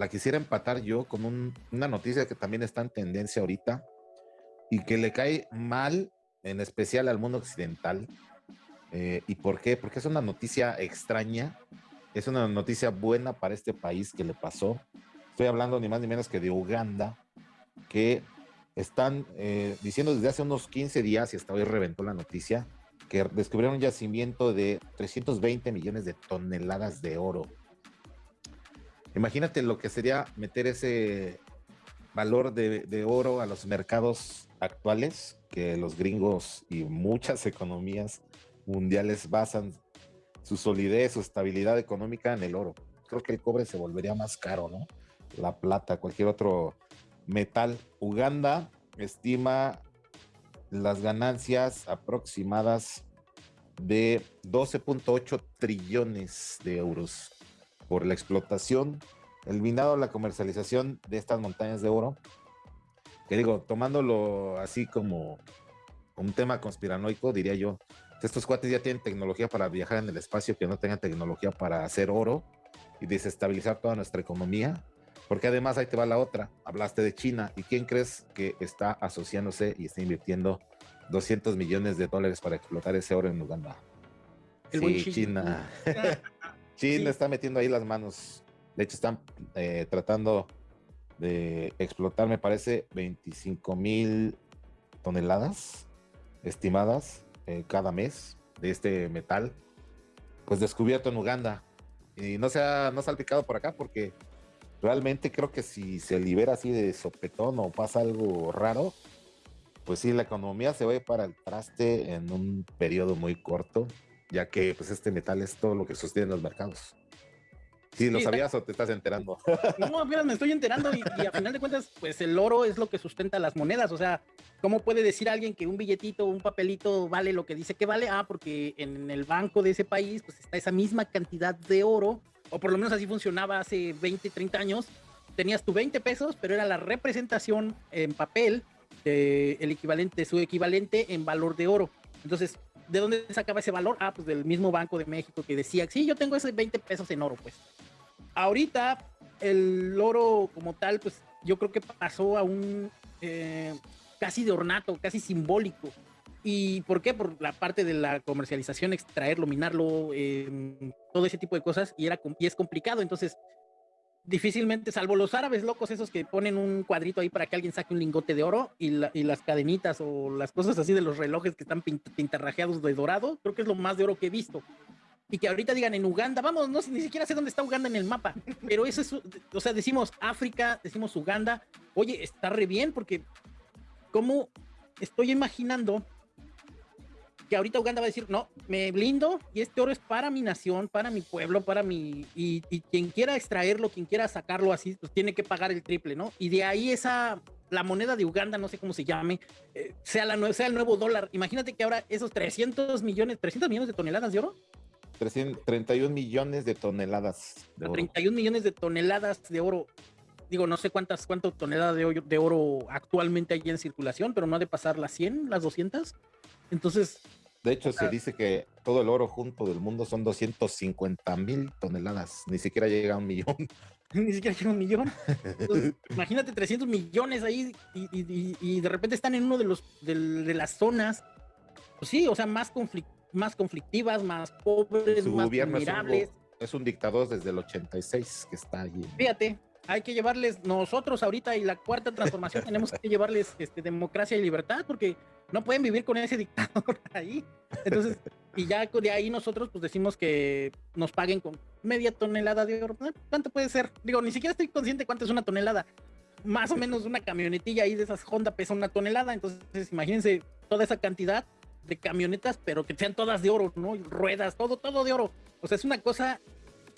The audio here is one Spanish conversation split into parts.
la quisiera empatar yo con una noticia que también está en tendencia ahorita y que le cae mal, en especial al mundo occidental. Eh, ¿Y por qué? Porque es una noticia extraña, es una noticia buena para este país que le pasó. Estoy hablando ni más ni menos que de Uganda, que están eh, diciendo desde hace unos 15 días, y hasta hoy reventó la noticia, que descubrieron un yacimiento de 320 millones de toneladas de oro. Imagínate lo que sería meter ese valor de, oro a los mercados actuales, que los gringos y muchas economías mundiales basan su solidez, su estabilidad económica en el oro. Creo que el cobre se volvería más caro, ¿no? La plata, cualquier otro metal. Uganda estima las ganancias aproximadas de 12.8 trillones de euros por la explotación, el minado, la comercialización de estas montañas de oro. Que digo, tomándolo así como un tema conspiranoico, diría yo, estos cuates ya tienen tecnología para viajar en el espacio que no tengan tecnología para hacer oro y desestabilizar toda nuestra economía. Porque además ahí te va la otra, hablaste de China y quién crees que está asociándose y está invirtiendo 200 millones de dólares para explotar ese oro en Uganda. sí, China. China está metiendo ahí las manos. De hecho, están eh, tratando de explotar, me parece, 25 mil toneladas estimadas eh, cada mes de este metal, pues descubierto en Uganda. Y no se ha no salpicado por acá porque realmente creo que si se libera así de sopetón o pasa algo raro, pues sí, la economía se va para el traste en un periodo muy corto, ya que pues este metal es todo lo que sostiene los mercados. Sí, ¿lo sabías o te estás enterando? No, mira, me estoy enterando y, a final de cuentas, pues el oro es lo que sustenta las monedas. O sea, ¿cómo puede decir alguien que un billetito, un papelito vale lo que dice que vale? Ah, porque en el banco de ese país, pues está esa misma cantidad de oro, o por lo menos así funcionaba hace 20, 30 años. Tenías tu 20 pesos, pero era la representación en papel el equivalente, su equivalente en valor de oro. Entonces, ¿de dónde sacaba ese valor? Ah, pues del mismo Banco de México que decía, sí, yo tengo esos 20 pesos en oro, pues. Ahorita, el oro como tal, pues yo creo que pasó a un eh, casi de ornato, casi simbólico. ¿Y por qué? Por la parte de la comercialización, extraerlo, minarlo, eh, todo ese tipo de cosas, y, era, y es complicado. Entonces, difícilmente, salvo los árabes locos esos que ponen un cuadrito ahí para que alguien saque un lingote de oro y, las cadenitas o las cosas así de los relojes que están pintarrajeados de dorado, creo que es lo más de oro que he visto. Y que ahorita digan en Uganda, vamos, no ni siquiera sé dónde está Uganda en el mapa, pero eso es, o sea, decimos África, decimos Uganda, oye, está re bien porque, ¿cómo estoy imaginando que ahorita Uganda va a decir, no, me blindo y este oro es para mi nación, para mi pueblo, para mi... Y, quien quiera extraerlo, quien quiera sacarlo así, pues tiene que pagar el triple, ¿no? Y de ahí esa, la moneda de Uganda, no sé cómo se llame, eh, sea, la, sea el nuevo dólar. Imagínate que ahora esos 300 millones, 300 millones de toneladas de oro. 31 millones de toneladas de oro. 31 millones de toneladas de oro. Digo, no sé cuántas, cuántas toneladas de, de oro actualmente hay en circulación, pero no ha de pasar las 100, las 200. Entonces, de hecho, se dice que todo el oro junto del mundo son 250 mil toneladas. Ni siquiera llega a un millón. Ni siquiera llega a un millón. imagínate 300 millones ahí y, de repente están en uno de los de, las zonas, pues sí, o sea, más, más conflictivas, más pobres, más vulnerables. Es un, dictador desde el 86 que está allí. Fíjate, hay que llevarles, nosotros ahorita y la cuarta transformación tenemos que llevarles este, democracia y libertad porque no pueden vivir con ese dictador ahí. Entonces, y ya de ahí nosotros pues decimos que nos paguen con media tonelada de oro. ¿Cuánto puede ser? Digo, ni siquiera estoy consciente cuánto es una tonelada. Más o menos una camionetilla ahí de esas Honda pesa una tonelada. Entonces, imagínense toda esa cantidad de camionetas, pero que sean todas de oro, ¿no? Ruedas, todo, todo de oro. O sea, es una cosa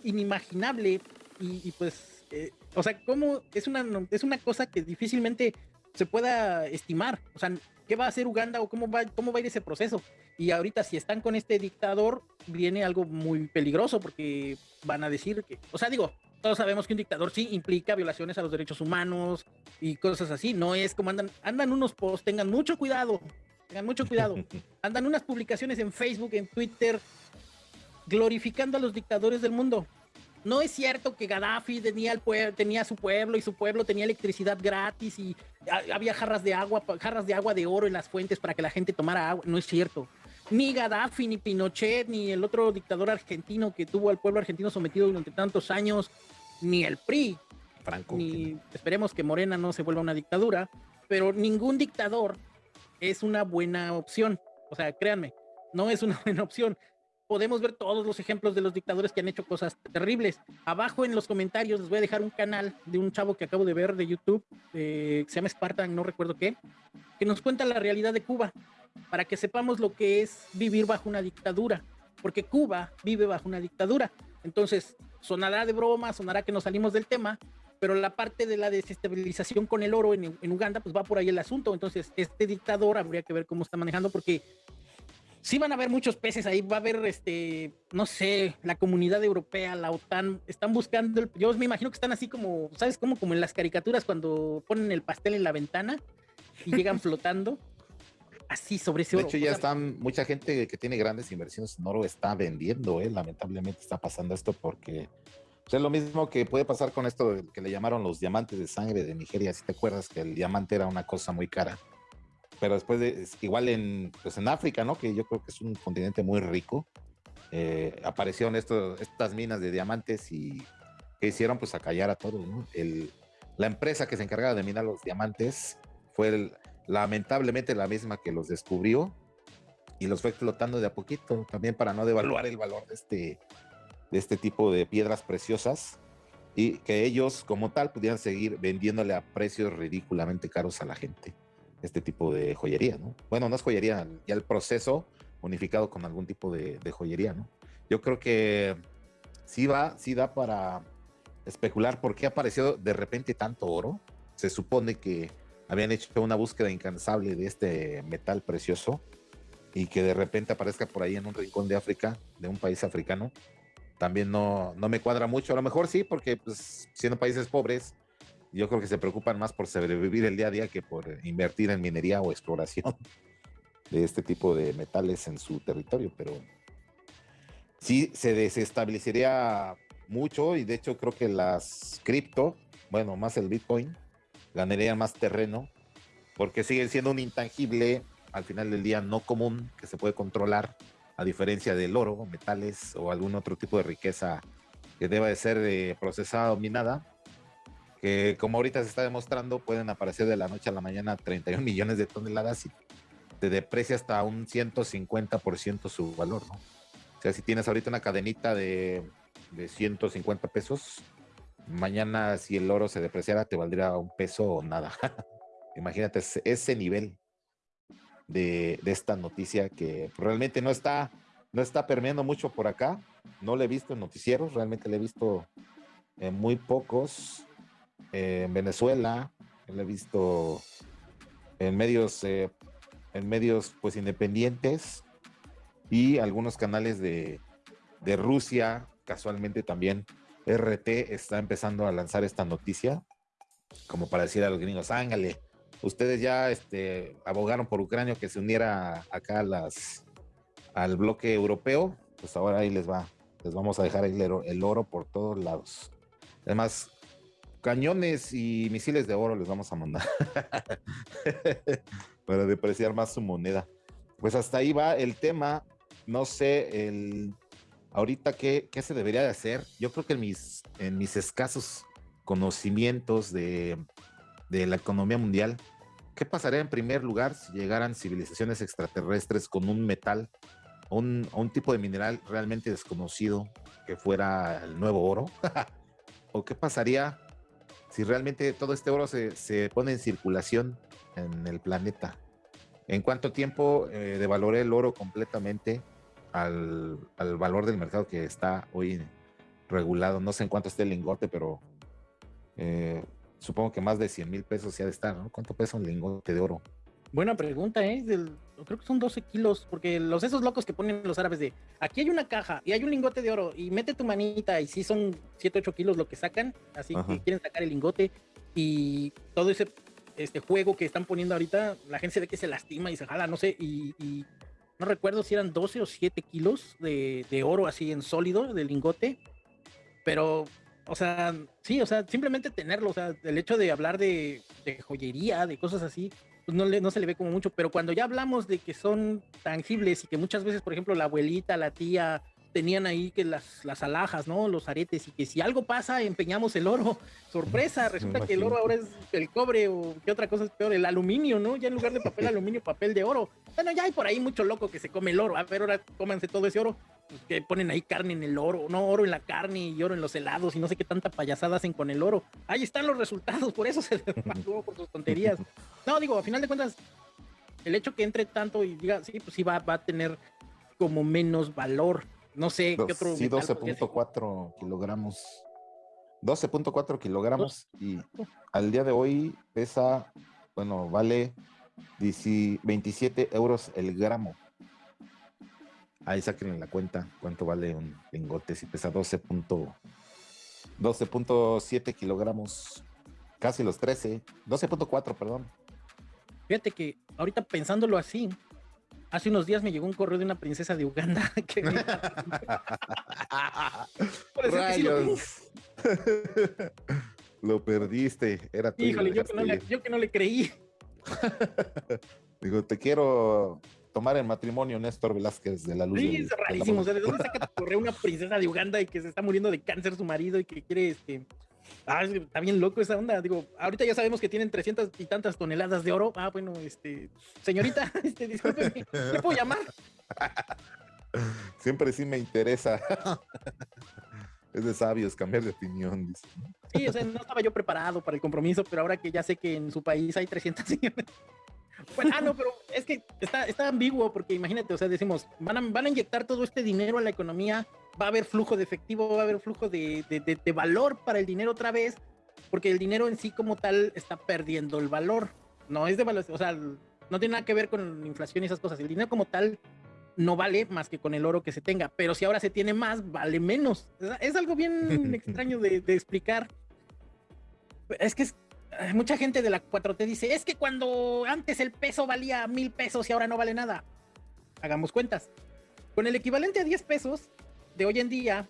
inimaginable y, pues, eh, o sea, ¿cómo es una, es una cosa que difícilmente se pueda estimar. O sea, ¿qué va a hacer Uganda o cómo va, cómo va a ir ese proceso? Y ahorita si están con este dictador, viene algo muy peligroso porque van a decir que, o sea, digo, todos sabemos que un dictador sí implica violaciones a los derechos humanos y cosas así. No es como andan, andan unos posts, tengan mucho cuidado, tengan mucho cuidado. Andan unas publicaciones en Facebook, en Twitter, glorificando a los dictadores del mundo. No es cierto que Gaddafi tenía, el tenía su pueblo y su pueblo tenía electricidad gratis y había jarras de agua, jarras de agua de oro en las fuentes para que la gente tomara agua. No es cierto. Ni Gaddafi, ni Pinochet, ni el otro dictador argentino que tuvo al pueblo argentino sometido durante tantos años, ni el PRI, Franco, ni esperemos que Morena no se vuelva una dictadura, pero ningún dictador es una buena opción. O sea, créanme, no es una buena opción podemos ver todos los ejemplos de los dictadores que han hecho cosas terribles. Abajo en los comentarios les voy a dejar un canal de un chavo que acabo de ver de YouTube, eh, se llama Spartan, no recuerdo qué, que nos cuenta la realidad de Cuba, para que sepamos lo que es vivir bajo una dictadura, porque Cuba vive bajo una dictadura. Entonces, sonará de broma, sonará que nos salimos del tema, pero la parte de la desestabilización con el oro en, en, Uganda, pues va por ahí el asunto. Entonces, este dictador habría que ver cómo está manejando, porque sí van a haber muchos peces ahí, va a haber, este, no sé, la comunidad europea, la OTAN, están buscando, yo me imagino que están así como, ¿sabes? Como, como en las caricaturas cuando ponen el pastel en la ventana y llegan flotando. Así sobre ese oro. De hecho, ya están, mucha gente que tiene grandes inversiones en oro está vendiendo, ¿eh? lamentablemente está pasando esto porque pues, es lo mismo que puede pasar con esto que le llamaron los diamantes de sangre de Nigeria, si te acuerdas que el diamante era una cosa muy cara pero después de, igual en, pues en África, ¿no? Que yo creo que es un continente muy rico, eh, aparecieron estos, estas minas de diamantes y que hicieron pues acallar a todos, ¿no? El, la empresa que se encargaba de minar los diamantes fue lamentablemente la misma que los descubrió y los fue explotando de a poquito, también para no devaluar el valor de este, de este tipo de piedras preciosas y que ellos como tal pudieran seguir vendiéndole a precios ridículamente caros a la gente este tipo de joyería, ¿no? Bueno, no es joyería, ya el proceso unificado con algún tipo de, joyería, ¿no? Yo creo que sí va, sí da para especular por qué apareció de repente tanto oro. Se supone que habían hecho una búsqueda incansable de este metal precioso y que de repente aparezca por ahí en un rincón de África, de un país africano, también no, no me cuadra mucho. A lo mejor sí, porque pues, siendo países pobres, yo creo que se preocupan más por sobrevivir el día a día que por invertir en minería o exploración de este tipo de metales en su territorio, pero sí se desestabilizaría mucho y de hecho creo que las cripto, bueno, más el Bitcoin, ganarían más terreno porque siguen siendo un intangible al final del día no común que se puede controlar a diferencia del oro, metales o algún otro tipo de riqueza que deba de ser eh, procesada o minada que como ahorita se está demostrando, pueden aparecer de la noche a la mañana 31 millones de toneladas y te deprecia hasta un 150% su valor, ¿no? O sea, si tienes ahorita una cadenita de, de 150 pesos, mañana si el oro se depreciara te valdría un peso o nada. Imagínate ese nivel de, de, esta noticia que realmente no está, no está permeando mucho por acá. No le he visto en noticieros, realmente le he visto en muy pocos en Venezuela, lo he visto en medios, eh, en medios pues independientes y algunos canales de, de Rusia, casualmente también RT está empezando a lanzar esta noticia, como para decir a los gringos, ángale, ustedes ya este, abogaron por Ucrania que se uniera acá las, al bloque europeo, pues ahora ahí les va, les vamos a dejar el el oro por todos lados. Además, cañones y misiles de oro les vamos a mandar para depreciar más su moneda. Pues hasta ahí va el tema. No sé, el ahorita qué, qué se debería de hacer. Yo creo que en mis, en mis escasos conocimientos de, de la economía mundial, ¿qué pasaría en primer lugar si llegaran civilizaciones extraterrestres con un metal, un, un tipo de mineral realmente desconocido que fuera el nuevo oro? ¿O qué pasaría si realmente todo este oro se, pone en circulación en el planeta. ¿En cuánto tiempo eh, devaloré el oro completamente al, valor del mercado que está hoy regulado? No sé en cuánto esté el lingote, pero eh, supongo que más de 100 mil pesos se ha de estar, ¿no? ¿Cuánto pesa un lingote de oro? Buena pregunta, ¿eh? Creo que son 12 kilos, porque los esos locos que ponen los árabes de aquí hay una caja y hay un lingote de oro y mete tu manita y sí son 7, 8 kilos lo que sacan, así que quieren sacar el lingote y todo ese este juego que están poniendo ahorita, la gente se ve que se lastima y se jala, no sé, y, no recuerdo si eran 12 o 7 kilos de, de, oro así en sólido del lingote. Pero, o sea, sí, o sea, simplemente tenerlo, o sea, el hecho de hablar de, joyería, de cosas así, pues no, le, no se le ve como mucho, pero cuando ya hablamos de que son tangibles y que muchas veces, por ejemplo, la abuelita, la tía, tenían ahí que las, las alhajas, ¿no? Los aretes, y que si algo pasa, empeñamos el oro. Sorpresa, resulta que el oro ahora es el cobre o qué otra cosa es peor, el aluminio, ¿no? Ya en lugar de papel aluminio, papel de oro. Bueno, ya hay por ahí mucho loco que se come el oro. A ver, ahora cómanse todo ese oro. Pues, que ponen ahí carne en el oro, no oro en la carne y oro en los helados y no sé qué tanta payasada hacen con el oro. Ahí están los resultados, por eso se desmantuvo por sus tonterías. No, digo, a final de cuentas, el hecho que entre tanto y diga, sí, pues sí va, va a tener como menos valor no sé qué otro. Sí, 12.4 kilogramos. 12.4 kilogramos y al día de hoy pesa, bueno, vale 27 euros el gramo. Ahí saquen la cuenta cuánto vale un lingote si pesa 12.7 kilogramos, casi los 13, 12.4, perdón. Fíjate que ahorita pensándolo así, Hace unos días me llegó un correo de una princesa de Uganda que lo, perdiste, era tuyo. Híjole, yo que, no le, yo que no le creí. Digo, te quiero tomar en matrimonio Néstor Velázquez de la Luz. Sí, es rarísimo. ¿De dónde saca tu correo una princesa de Uganda y que se está muriendo de cáncer su marido y que quiere este, Ah, está bien loco esa onda. Digo, ahorita ya sabemos que tienen 300 y tantas toneladas de oro. Ah, bueno, este, señorita, este, disculpe, ¿le puedo llamar? Siempre sí me interesa. Es de sabios cambiar de opinión. Sí, o sea, no estaba yo preparado para el compromiso, pero ahora que ya sé que en su país hay 300 Bueno, ah, no, pero es que está, está ambiguo porque imagínate, o sea, decimos, van a, van a inyectar todo este dinero a la economía va a haber flujo de efectivo, va a haber flujo de, de, valor para el dinero otra vez, porque el dinero en sí como tal está perdiendo el valor. No es de valor, o sea, no tiene nada que ver con inflación y esas cosas. El dinero como tal no vale más que con el oro que se tenga, pero si ahora se tiene más, vale menos. Es algo bien extraño de, de, explicar. Es que es, mucha gente de la 4T dice, es que cuando antes el peso valía mil pesos y ahora no vale nada. Hagamos cuentas. Con el equivalente a 10 pesos, de hoy en día,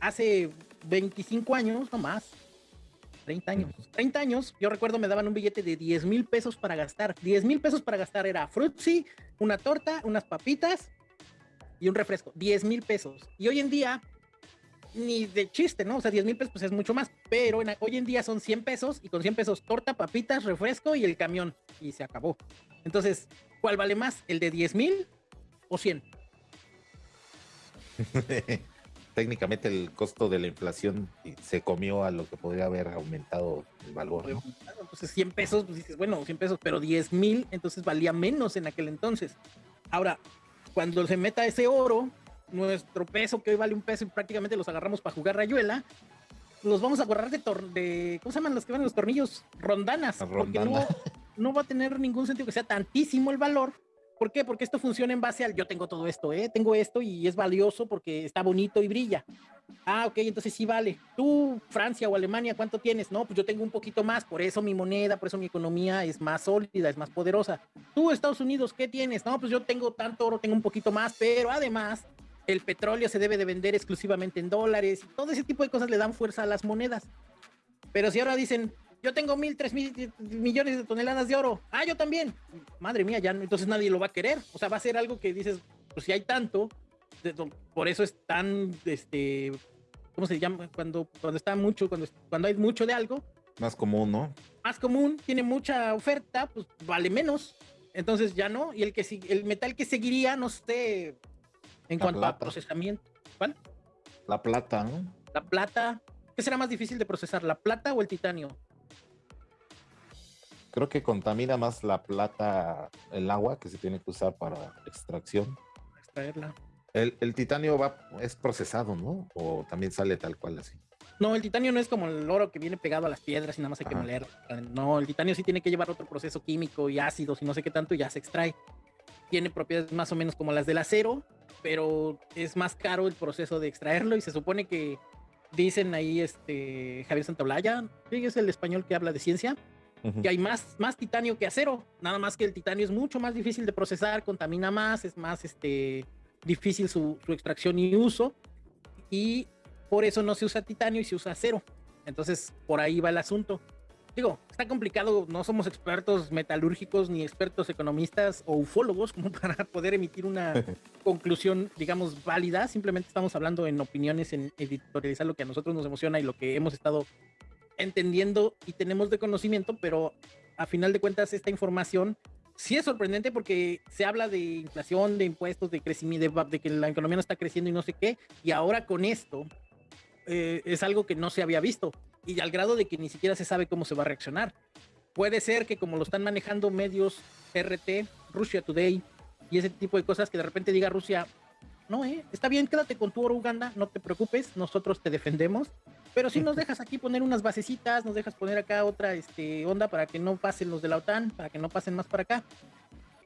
hace 25 años, no más, 30 años, 30 años, yo recuerdo me daban un billete de 10 mil pesos para gastar. 10 mil pesos para gastar era frutzi, una torta, unas papitas y un refresco. 10 mil pesos. Y hoy en día, ni de chiste, ¿no? O sea, 10 mil pesos pues es mucho más, pero hoy en día son 100 pesos y con 100 pesos torta, papitas, refresco y el camión. Y se acabó. Entonces, ¿cuál vale más? ¿El de 10 mil o 100? Técnicamente el costo de la inflación se comió a lo que podría haber aumentado el valor. Entonces 100 pesos, pues dices, bueno, 100 pesos, pero 10 mil, entonces valía menos en aquel entonces. Ahora, cuando se meta ese oro, nuestro peso que hoy vale un peso y prácticamente los agarramos para jugar rayuela, los vvamos a agarrar de, de ¿cómo se llaman los que van los tornillos? Rondanas. Porque no, no va a tener ningún sentido que sea tantísimo el valor ¿Por qué? Porque esto funciona en base al yo tengo todo esto, ¿eh? Tengo esto y es valioso porque está bonito y brilla. Ah, ok, entonces sí vale. Tú, Francia o Alemania, ¿cuánto tienes? No, pues yo tengo un poquito más, por eso mi moneda, por eso mi economía es más sólida, es más poderosa. Tú, Estados Unidos, ¿qué tienes? No, pues yo tengo tanto oro, tengo un poquito más, pero además el petróleo se debe de vender exclusivamente en dólares. Todo ese tipo de cosas le dan fuerza a las monedas. Pero si ahora dicen, yo tengo mil, tres mil millones de toneladas de oro. Ah, yo también. Madre mía, ya entonces nadie lo va a querer. O sea, va a ser algo que dices, pues si hay tanto, por eso es tan, este, ¿cómo se llama? Cuando, cuando está mucho, cuando, cuando hay mucho de algo. Más común, ¿no? Más común, tiene mucha oferta, pues vale menos. Entonces ya no. Y el que el metal que seguiría, no sé, en cuanto a procesamiento. ¿Cuál? La plata, ¿no? La plata. ¿Qué será más difícil de procesar, la plata o el titanio? Creo que contamina más la plata el agua que se tiene que usar para extracción. Extraerla. El, el, titanio va, es procesado, ¿no? O también sale tal cual así. No, el titanio no es como el oro que viene pegado a las piedras y nada más hay que moler. No, el titanio sí tiene que llevar otro proceso químico y ácidos y no sé qué tanto y ya se extrae. Tiene propiedades más o menos como las del acero, pero es más caro el proceso de extraerlo y se supone que dicen ahí este Javier Santaolalla, es el español que habla de ciencia, que hay más, más titanio que acero, nada más que el titanio es mucho más difícil de procesar, contamina más, es más este, difícil su, su extracción y uso, y por eso no se usa titanio y se usa acero. Entonces, por ahí va el asunto. Digo, está complicado, no somos expertos metalúrgicos ni expertos economistas o ufólogos como para poder emitir una conclusión, digamos, válida. Simplemente estamos hablando en opiniones, en editorializar lo que a nosotros nos emociona y lo que hemos estado entendiendo y tenemos de conocimiento, pero a final de cuentas esta información sí es sorprendente porque se habla de inflación, de impuestos, de crecimiento, de, que la economía no está creciendo y no sé qué, y ahora con esto eh, es algo que no se había visto y al grado de que ni siquiera se sabe cómo se va a reaccionar. Puede ser que como lo están manejando medios RT, Russia Today y ese tipo de cosas, que de repente diga Rusia, no, eh, está bien, quédate con tu oro Uganda, no te preocupes, nosotros te defendemos, pero si nos dejas aquí poner unas basecitas, nos dejas poner acá otra este, onda para que no pasen los de la OTAN, para que no pasen más para acá.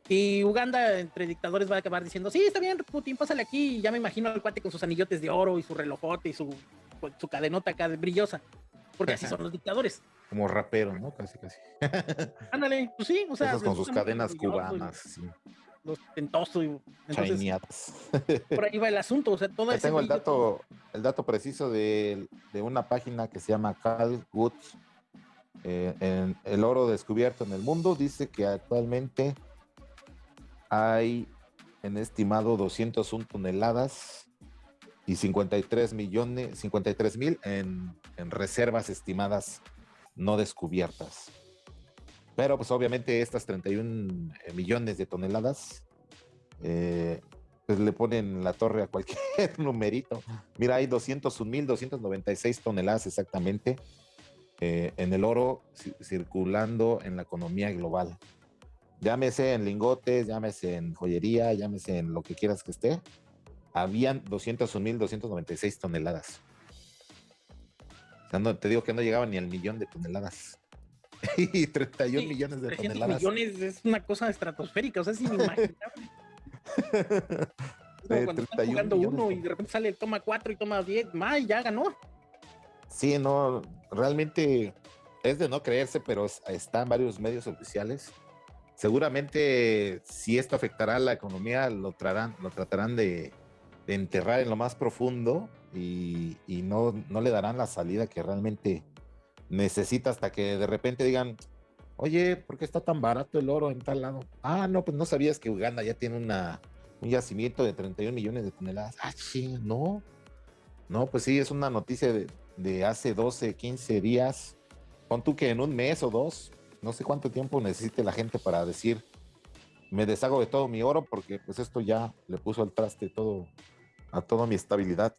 Y Uganda, entre dictadores, va a acabar diciendo, sí, está bien, Putin, pásale aquí. Y ya me imagino al cuate con sus anillotes de oro y su relojote y su, su cadenota acá brillosa. Porque así son los dictadores. Como rapero, ¿no? Casi, casi. Ándale, pues sí, o sea. con sus cadenas cubanas, sí los tentosos. Y, por ahí va el asunto. O sea, todo Tengo el dato, el dato preciso de, de, una página que se llama Cal Woods. Eh, en el oro descubierto en el mundo dice que actualmente hay en estimado 201 toneladas y 53 millones, 53 mil en, en reservas estimadas no descubiertas. Pero pues obviamente estas 31 eh, millones de toneladas, eh, pues le ponen la torre a cualquier numerito. Mira, hay 201.296 toneladas exactamente eh, en el oro circulando en la economía global. Llámese en lingotes, llámese en joyería, llámese en lo que quieras que esté. Habían 201.296 toneladas. O sea, no, te digo que no llegaban ni al millón de toneladas. Y 31 millones de 300 toneladas. millones es una cosa estratosférica, o sea, es inimaginable. como cuando están jugando uno y de repente sale toma 4 y toma 10, más ya ganó. Sí, no, realmente es de no creerse, pero está en varios medios oficiales. Seguramente si esto afectará a la economía, lo, tratarán, lo tratarán de, enterrar en lo más profundo y, y no, no le darán la salida que realmente necesita hasta que de repente digan, oye, ¿por qué está tan barato el oro en tal lado? Ah, no, pues no sabías que Uganda ya tiene una, un yacimiento de 31 millones de toneladas. Ah, sí, no. No, pues sí, es una noticia de, hace 12, 15 días. Pon tú que en un mes o dos, no sé cuánto tiempo necesite la gente para decir, me deshago de todo mi oro porque pues esto ya le puso al traste todo, a toda mi estabilidad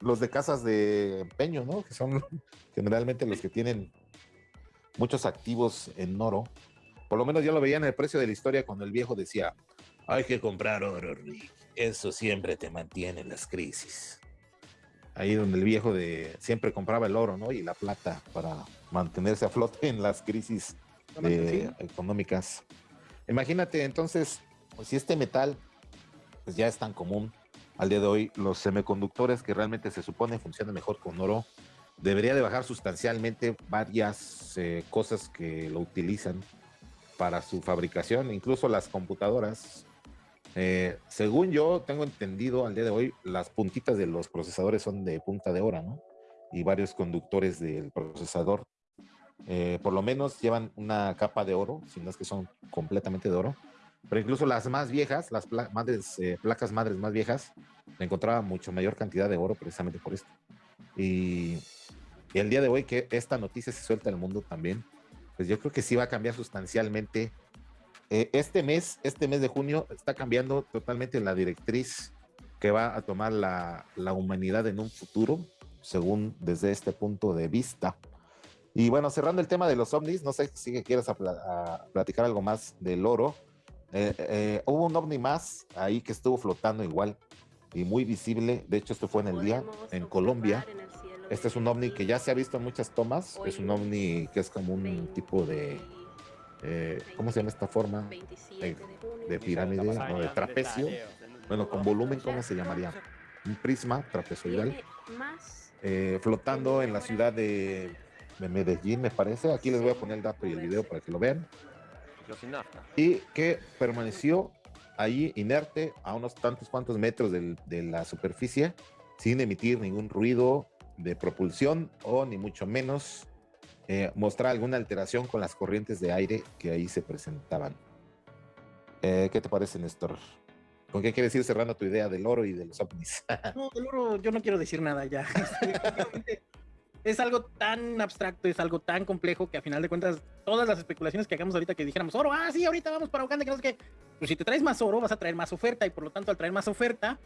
los de casas de empeño, ¿no? Que son generalmente los que tienen muchos activos en oro. Por lo menos yo lo veía en el precio de la historia cuando el viejo decía, hay que comprar oro, Rick. Eso siempre te mantiene en las crisis. Ahí donde el viejo de siempre compraba el oro, ¿no? Y la plata para mantenerse a flote en las crisis económicas. Imagínate entonces, pues, si este metal pues ya es tan común, al día de hoy los semiconductores que realmente se supone funcionan mejor con oro, debería de bajar sustancialmente varias eh, cosas que lo utilizan para su fabricación, incluso las computadoras. Eh, según yo tengo entendido al día de hoy, las puntitas de los procesadores son de punta de oro, ¿no? Y varios conductores del procesador, eh, por lo menos llevan una capa de oro, si no es que son completamente de oro pero incluso las más viejas, las madres, eh, placas madres más viejas, encontraba mucho mayor cantidad de oro precisamente por esto. Y, el día de hoy que esta noticia se suelta al mundo también, pues yo creo que sí va a cambiar sustancialmente. Eh, este mes, este mes de junio, está cambiando totalmente la directriz que va a tomar la, la humanidad en un futuro, según desde este punto de vista. Y bueno, cerrando el tema de los ovnis, no sé si quieres platicar algo más del oro eh, eh, hubo un ovni más ahí que estuvo flotando igual y muy visible. De hecho, esto fue en el día en Colombia. Este es un ovni que ya se ha visto en muchas tomas. Es un ovni que es como un tipo de. Eh, ¿Cómo se llama esta forma? De, pirámide o de trapecio. Bueno, con volumen, ¿cómo se llamaría? Un prisma trapezoidal. flotando en la ciudad de, de Medellín, me parece. Aquí les voy a poner el dato y el video para que lo vean. Y que permaneció ahí inerte a unos tantos cuantos metros de la superficie sin emitir ningún ruido de propulsión o ni mucho menos eh, mostrar alguna alteración con las corrientes de aire que ahí se presentaban. Eh, ¿Qué te parece, Néstor? ¿Con qué quieres ir cerrando tu idea del oro y de los ovnis? no, del oro yo no quiero decir nada ya. es algo tan abstracto, es algo tan complejo que a final de cuentas todas las especulaciones que hagamos ahorita que dijéramos oro, ah, sí, ahorita vamos para Uganda, que no sé qué. Pues si te traes más oro, vas a traer más oferta y por lo tanto al traer más oferta,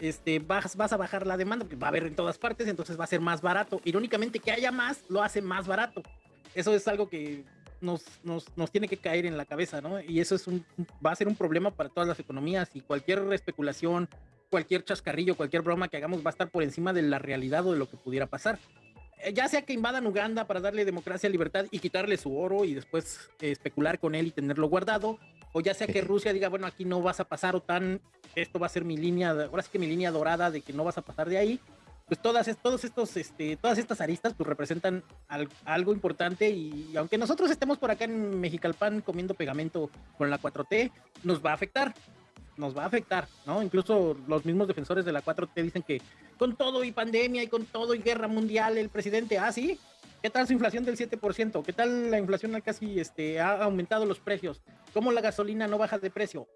este, vas, vas a bajar la demanda, porque va a haber en todas partes, entonces va a ser más barato. Irónicamente, que haya más lo hace más barato. Eso es algo que nos, nos, nos, tiene que caer en la cabeza, ¿no? Y eso es un, va a ser un problema para todas las economías y cualquier especulación, cualquier chascarrillo, cualquier broma que hagamos va a estar por encima de la realidad o de lo que pudiera pasar. Eh, ya sea que invadan Uganda para darle democracia, libertad y quitarle su oro y después eh, especular con él y tenerlo guardado, o ya sea que Rusia diga, bueno, aquí no vas a pasar OTAN, esto va a ser mi línea, ahora sí que mi línea dorada de que no vas a pasar de ahí, pues todas, todos estos, este, todas estas aristas pues representan algo importante y aunque nosotros estemos por acá en Mexicalpan comiendo pegamento con la 4T, nos va a afectar, nos va a afectar, ¿no? Incluso los mismos defensores de la 4T dicen que con todo y pandemia y con todo y guerra mundial, el presidente, ah, sí, ¿Qué tal su inflación del 7%? ¿Qué tal la inflación casi este, ha aumentado los precios? ¿Cómo la gasolina no baja de precio?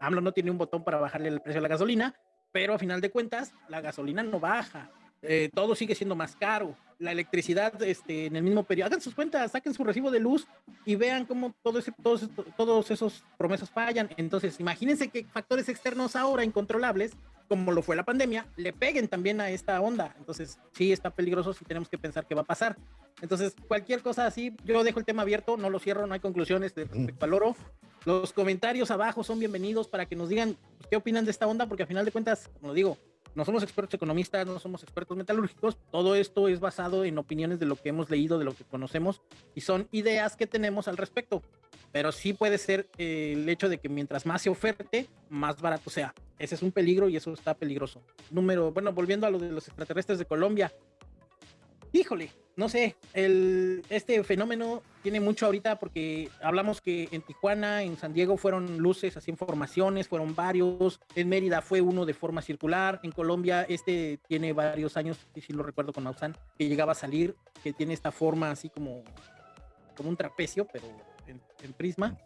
AMLO no tiene un botón para bajarle el precio a la gasolina, pero a final de cuentas la gasolina no baja. Eh, todo sigue siendo más caro. La electricidad este, en el mismo periodo. Hagan sus cuentas, saquen su recibo de luz y vean cómo todo ese, todos, todos esos promesas fallan. Entonces, imagínense que factores externos ahora incontrolables como lo fue la pandemia, le peguen también a esta onda. Entonces, sí está peligroso si tenemos que pensar qué va a pasar. Entonces, cualquier cosa así, yo dejo el tema abierto, no lo cierro, no hay conclusiones de respecto al oro. Los comentarios abajo son bienvenidos para que nos digan pues, qué opinan de esta onda, porque al final de cuentas, como digo, no somos expertos economistas, no somos expertos metalúrgicos, todo esto es basado en opiniones de lo que hemos leído, de lo que conocemos, y son ideas que tenemos al respecto. Pero sí puede ser eh, el hecho de que mientras más se oferte, más barato sea. Ese es un peligro y eso está peligroso. Número, bueno, volviendo a lo de los extraterrestres de Colombia, híjole, no sé, el, este fenómeno tiene mucho ahorita porque hablamos que en Tijuana, en San Diego fueron luces, así informaciones, fueron varios, en Mérida fue uno de forma circular, en Colombia este tiene varios años, y si lo recuerdo con Maussan, que llegaba a salir, que tiene esta forma así como, como un trapecio, pero en, prisma,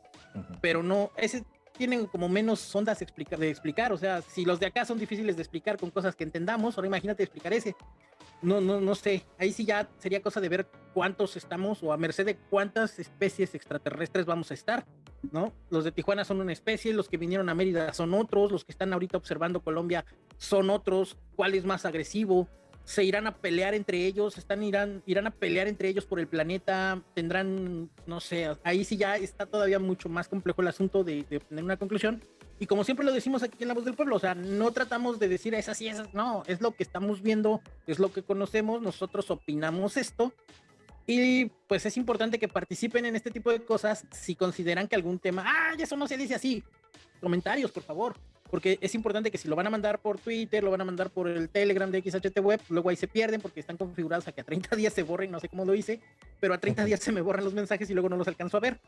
pero no, ese tienen como menos ondas de explicar, o sea, si los de acá son difíciles de explicar con cosas que entendamos, ahora imagínate explicar ese no, no, no sé. Ahí sí ya sería cosa de ver cuántos estamos o a merced de cuántas especies extraterrestres vamos a estar, ¿no? Los de Tijuana son una especie, los que vinieron a Mérida son otros, los que están ahorita observando Colombia son otros. ¿Cuál es más agresivo? Se irán a pelear entre ellos, están irán, irán a pelear entre ellos por el planeta, tendrán, no sé, ahí sí ya está todavía mucho más complejo el asunto de, de una conclusión. Y como siempre lo decimos aquí en La Voz del Pueblo, o sea, no tratamos de decir esas y esas, no, es lo que estamos viendo, es lo que conocemos, nosotros opinamos esto. Y pues es importante que participen en este tipo de cosas si consideran que algún tema, ah, eso no se dice así. Comentarios, por favor porque es importante que si lo van a mandar por Twitter, lo van a mandar por el Telegram de XHT Web, luego ahí se pierden porque están configurados a que a 30 días se borren, no sé cómo lo hice, pero a 30 días se me borran los mensajes y luego no los alcanzo a ver.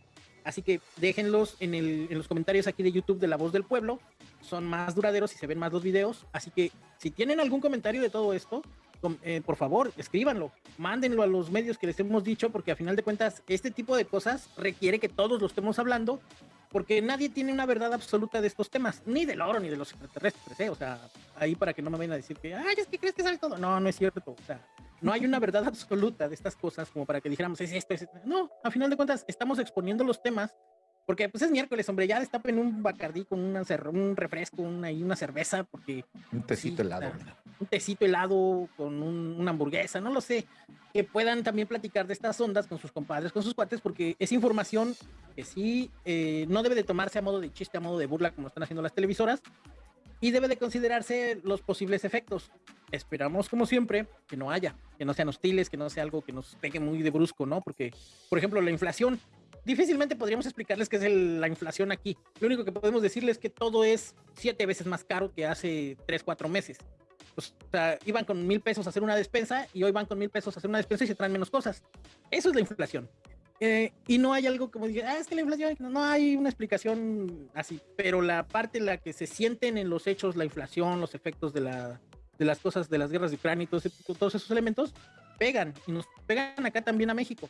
Así que déjenlos en, el, en los comentarios aquí de YouTube de La Voz del Pueblo, son más duraderos y se ven más los videos, así que si tienen algún comentario de todo esto, eh, por favor, escríbanlo, mándenlo a los medios que les hemos dicho, porque a final de cuentas, este tipo de cosas requiere que todos lo estemos hablando porque nadie tiene una verdad absoluta de estos temas, ni del oro ni de los extraterrestres, ¿eh? O sea, ahí para que no me vayan a decir que, ay, es que crees que sabe todo. No, no es cierto. O sea, no hay una verdad absoluta de estas cosas como para que dijéramos, es esto, es esto. No, a final de cuentas, estamos exponiendo los temas porque pues es miércoles, hombre, ya destapen un bacardí con una un refresco, una, y una cerveza, porque... Un tecito helado. un tecito helado con una hamburguesa, no lo sé. Que puedan también platicar de estas ondas con sus compadres, con sus cuates, porque es información que sí eh, no debe de tomarse a modo de chiste, a modo de burla, como están haciendo las televisoras, y debe de considerarse los posibles efectos. Esperamos, como siempre, que no haya, que no sean hostiles, que no sea algo que nos pegue muy de brusco, ¿no? Porque, por ejemplo, la inflación difícilmente podríamos explicarles qué es la inflación aquí. Lo único que podemos decirles es que todo es siete veces más caro que hace tres, cuatro meses. o sea, iban con mil pesos a hacer una despensa y hoy van con mil pesos a hacer una despensa y se traen menos cosas. Eso es la inflación. Eh, y no hay algo como dije, ah, es que la inflación, no hay una explicación así, pero la parte en la que se sienten en los hechos la inflación, los efectos de la, de las cosas de las guerras de Ucrania y todos esos elementos, pegan y nos pegan acá también a México.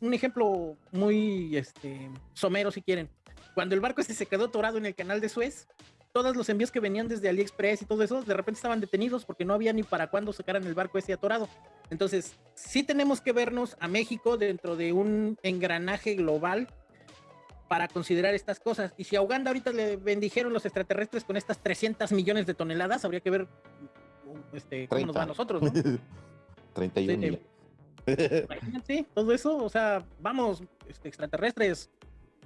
Un ejemplo muy este, somero, si quieren. Cuando el barco este se quedó atorado en el canal de Suez, todos los envíos que venían desde AliExpress y todo eso, de repente estaban detenidos porque no había ni para cuándo sacaran el barco ese atorado. Entonces, sí tenemos que vernos a México dentro de un engranaje global para considerar estas cosas. Y si a Uganda ahorita le bendijeron los extraterrestres con estas 300 millones de toneladas, habría que ver este, cómo nos va a nosotros, ¿no? 31 sí, todo eso, o sea, vamos, este, extraterrestres,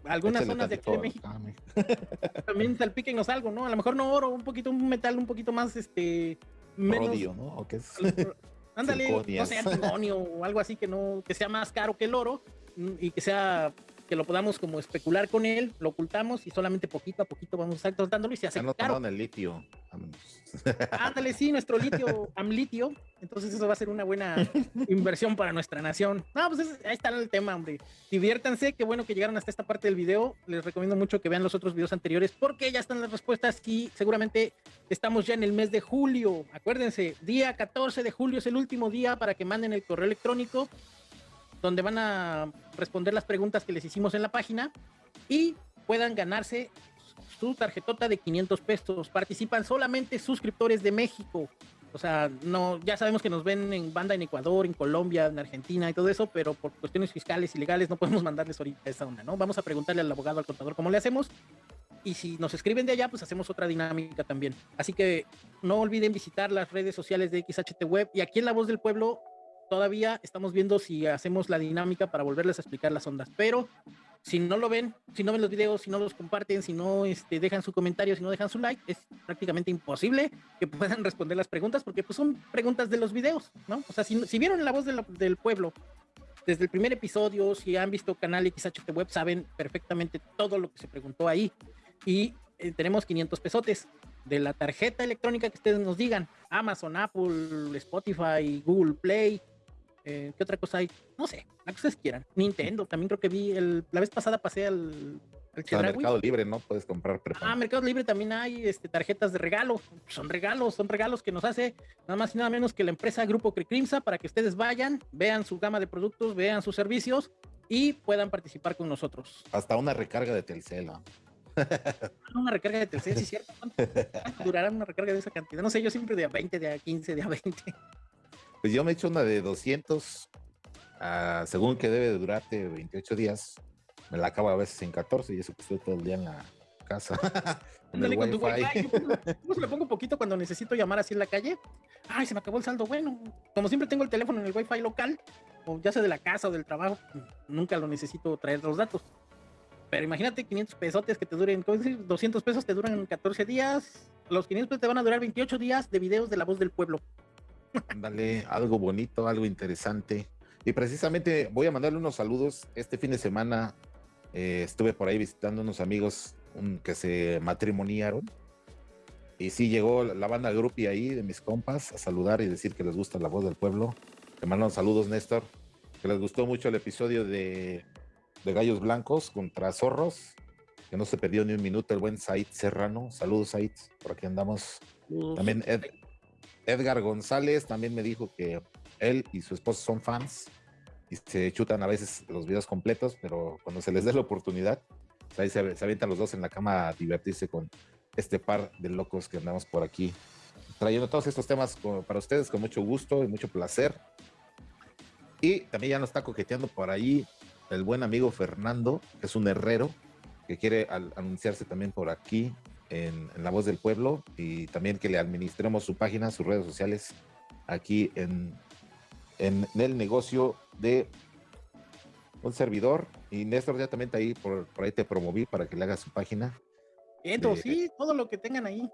algunas zonas de aquí de México. También salpíquenos algo, ¿no? A lo mejor no oro, un poquito, un metal un poquito más, este, menos. ¿no? ¿O qué es? Ándale, no sé, antimonio o algo así que no, que sea más caro que el oro mm, y que sea que lo podamos como especular con él, lo ocultamos y solamente poquito a poquito vamos a y se hace caro. el litio. Ándale, sí, nuestro litio, amlitio. Entonces eso va a ser una buena inversión para nuestra nación. No, pues ahí está el tema, hombre. Diviértanse, qué bueno que llegaron hasta esta parte del video. Les recomiendo mucho que vean los otros videos anteriores porque ya están las respuestas y seguramente estamos ya en el mes de julio. Acuérdense, día 14 de julio es el último día para que manden el correo electrónico donde van a responder las preguntas que les hicimos en la página y puedan ganarse su tarjetota de 500 pesos. Participan solamente suscriptores de México. O sea, no, ya sabemos que nos ven en banda en Ecuador, en Colombia, en Argentina y todo eso, pero por cuestiones fiscales y legales no podemos mandarles ahorita esa onda, ¿no? Vamos a preguntarle al abogado, al contador, cómo le hacemos. Y si nos escriben de allá, pues hacemos otra dinámica también. Así que no olviden visitar las redes sociales de XHT Web. Y aquí en La Voz del Pueblo todavía estamos viendo si hacemos la dinámica para volverles a explicar las ondas. Pero si no lo ven, si no ven los videos, si no los comparten, si no este, dejan su comentario, si no dejan su like, es prácticamente imposible que puedan responder las preguntas porque pues, son preguntas de los videos, ¿no? O sea, si, vieron la voz del pueblo desde el primer episodio, si han visto canal XHT Web, saben perfectamente todo lo que se preguntó ahí. Y eh, tenemos 500 pesotes de la tarjeta electrónica que ustedes nos digan. Amazon, Apple, Spotify, Google Play, eh, ¿Qué otra cosa hay? No sé, la que ustedes quieran. Nintendo, también creo que vi el, la vez pasada pasé al, al Mercado Libre, ¿no? Puedes comprar Ah, Mercado Libre también hay este, tarjetas de regalo. Son regalos, son regalos que nos hace nada más y nada menos que la empresa Grupo Cricrimsa para que ustedes vayan, vean su gama de productos, vean sus servicios y puedan participar con nosotros. Hasta una recarga de Telcel. una recarga de Telcel, sí, cierto. ¿Cuánto durará una recarga de esa cantidad? No sé, yo siempre de a 20, de a 15, de a 20. Pues yo me he hecho una de 200, ah, según que debe de durarte 28 días. Me la acabo a veces en 14 y eso que estoy todo el día en la casa. el con wifi. Yo se le pongo un poquito cuando necesito llamar así en la calle. Ay, se me acabó el saldo. Bueno, como siempre tengo el teléfono en el wifi local, o ya sea de la casa o del trabajo, nunca lo necesito traer los datos. Pero imagínate 500 pesotes que te duren, ¿cómo decir? 200 pesos te duran 14 días. Los 500 pesos te van a durar 28 días de videos de la voz del pueblo. Ándale, algo bonito, algo interesante. Y precisamente voy a mandarle unos saludos. Este fin de semana eh, estuve por ahí visitando unos amigos que se matrimoniaron. Y sí llegó la banda Grupi ahí de mis compas a saludar y decir que les gusta la voz del pueblo. Te mandan saludos, Néstor. Que les gustó mucho el episodio de, de Gallos Blancos contra Zorros. Que no se perdió ni un minuto el buen Said Serrano. Saludos, Said. Por aquí andamos. También Ed, Edgar González también me dijo que él y su esposa son fans y se chutan a veces los videos completos, pero cuando se les dé la oportunidad, pues ahí se, se, avientan los dos en la cama a divertirse con este par de locos que andamos por aquí, trayendo todos estos temas para ustedes con mucho gusto y mucho placer. Y también ya nos está coqueteando por ahí el buen amigo Fernando, que es un herrero, que quiere anunciarse también por aquí en, La Voz del Pueblo y también que le administremos su página, sus redes sociales aquí en, en, el negocio de un servidor. Y Néstor, ya también está ahí, por, por ahí te promoví para que le hagas su página. Entonces, sí, todo lo que tengan ahí.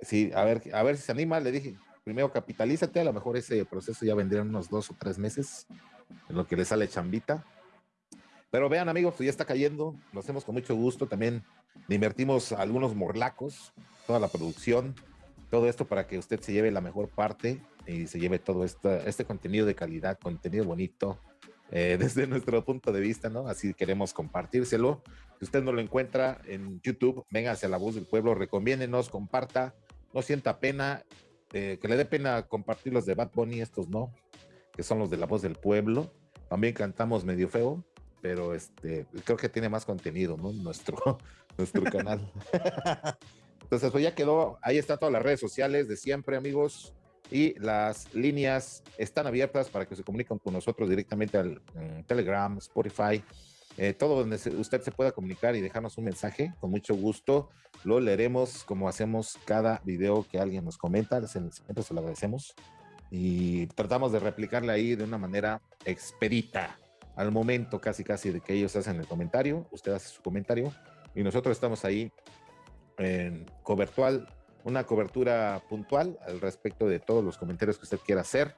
Sí, a ver, a ver si se anima, le dije, primero capitalízate, a lo mejor ese proceso ya vendría unos dos o tres meses, en lo que le sale chambita. Pero vean, amigos, pues ya está cayendo, lo hacemos con mucho gusto. También le invertimos algunos morlacos, toda la producción, todo esto para que usted se lleve la mejor parte y se lleve todo este, contenido de calidad, contenido bonito, eh, desde nuestro punto de vista, ¿no? Así queremos compartírselo. Si usted no lo encuentra en YouTube, venga hacia la voz del pueblo, recomiéndenos, comparta, no sienta pena eh, que le dé pena compartir los de Bad Bunny, estos no, que son los de la voz del pueblo. También cantamos medio feo, pero este, creo que tiene más contenido, ¿no? Nuestro, nuestro canal. Entonces, pues ya quedó, ahí están todas las redes sociales de siempre, amigos, y las líneas están abiertas para que se comuniquen con nosotros directamente al Telegram, Spotify, eh, todo donde usted se pueda comunicar y dejarnos un mensaje, con mucho gusto lo leeremos como hacemos cada video que alguien nos comenta, siempre se lo agradecemos y tratamos de replicarle ahí de una manera expedita al momento casi casi de que ellos hacen el comentario, usted hace su comentario y nosotros estamos ahí en cobertual, una cobertura puntual al respecto de todos los comentarios que usted quiera hacer.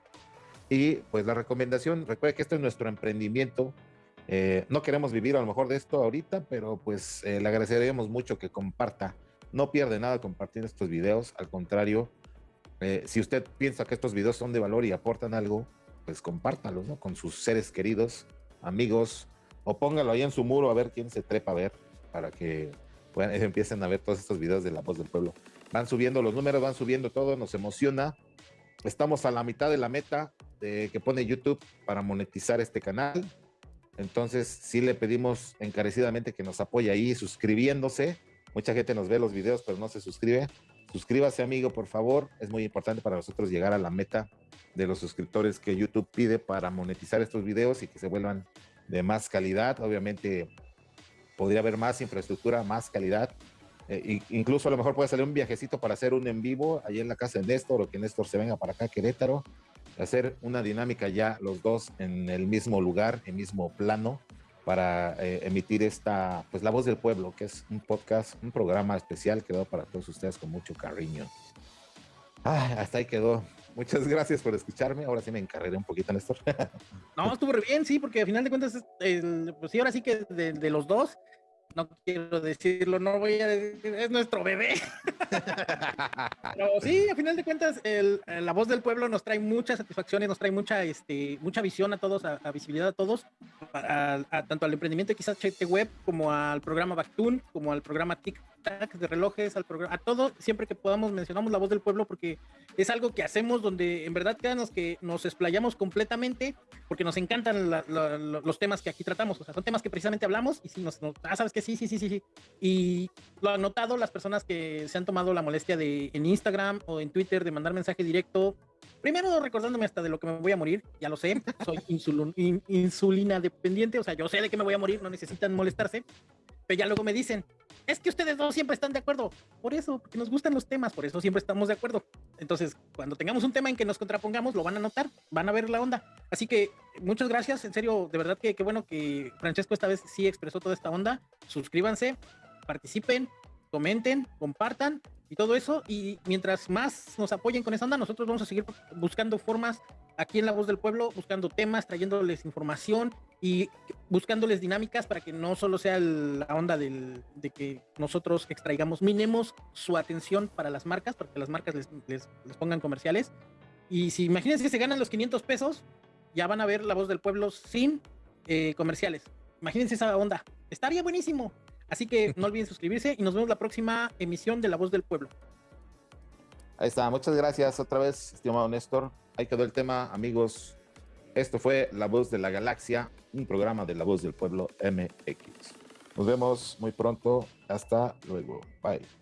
Y pues la recomendación, recuerde que esto es nuestro emprendimiento. Eh, no queremos vivir a lo mejor de esto ahorita, pero pues eh, le agradeceríamos mucho que comparta. No pierde nada compartir estos videos, al contrario, eh, si usted piensa que estos videos son de valor y aportan algo, pues compártalos ¿no? con sus seres queridos, amigos, o póngalo ahí en su muro a ver quién se trepa a ver para que empiecen a ver todos estos videos de la voz del pueblo. Van subiendo los números, van subiendo todo, nos emociona. Estamos a la mitad de la meta de, que pone YouTube para monetizar este canal. Entonces, sí le pedimos encarecidamente que nos apoye ahí suscribiéndose. Mucha gente nos ve los videos, pero no se suscribe. Suscríbase, amigo, por favor. Es muy importante para nosotros llegar a la meta de los suscriptores que YouTube pide para monetizar estos videos y que se vuelvan de más calidad. Obviamente podría haber más infraestructura, más calidad. Eh, incluso a lo mejor puede salir un viajecito para hacer un en vivo ahí en la casa de Néstor o que Néstor se venga para acá a Querétaro, hacer una dinámica ya los dos en el mismo lugar, en el mismo plano para eh, emitir esta, pues la voz del pueblo, que es un podcast, un programa especial creado para todos ustedes con mucho cariño. Ah, hasta ahí quedó. Muchas gracias por escucharme. Ahora sí me encarreré un poquito, Néstor. no, estuvo bien, sí, porque al final de cuentas, pues sí, ahora sí que de, los dos, no quiero decirlo, no voy a decir, es nuestro bebé. Pero sí, al final de cuentas, la voz del pueblo nos trae muchas satisfacciones, nos trae mucha, este, mucha visión a todos, a, visibilidad a todos, tanto al emprendimiento quizás Web, como al programa Bactun, como al programa TIC de relojes, al programa, a todo, siempre que podamos mencionamos la voz del pueblo porque es algo que hacemos donde en verdad créanos que nos explayamos completamente porque nos encantan los temas que aquí tratamos, o sea, son temas que precisamente hablamos y si nos, ah, sabes que sí, sí, sí, sí, sí. Y lo han notado las personas que se han tomado la molestia de en Instagram o en Twitter de mandar mensaje directo, primero recordándome hasta de lo que me voy a morir, ya lo sé, soy insulina dependiente, o sea, yo sé de que me voy a morir, no necesitan molestarse, pero ya luego me dicen, es que ustedes dos siempre están de acuerdo. Por eso, porque nos gustan los temas, por eso siempre estamos de acuerdo. Entonces, cuando tengamos un tema en que nos contrapongamos, lo van a notar, van a ver la onda. Así que muchas gracias, en serio, de verdad que qué bueno que Francesco esta vez sí expresó toda esta onda. Suscríbanse, participen, comenten, compartan y todo eso. Y mientras más nos apoyen con esa onda, nosotros vamos a seguir buscando formas aquí en La Voz del Pueblo, buscando temas, trayéndoles información y buscándoles dinámicas para que no solo sea la onda del, de que nosotros extraigamos, minemos su atención para las marcas, para que las marcas les, les, pongan comerciales. Y si imagínense que se ganan los 500 pesos, ya van a ver La Voz del Pueblo sin eh, comerciales. Imagínense esa onda. Estaría buenísimo. Así que no olviden suscribirse y nos vemos la próxima emisión de La Voz del Pueblo. Ahí está, muchas gracias otra vez, estimado Néstor. Ahí quedó el tema, amigos. Esto fue La Voz de la Galaxia, un programa de La Voz del Pueblo MX. Nos vemos muy pronto. Hasta luego. Bye.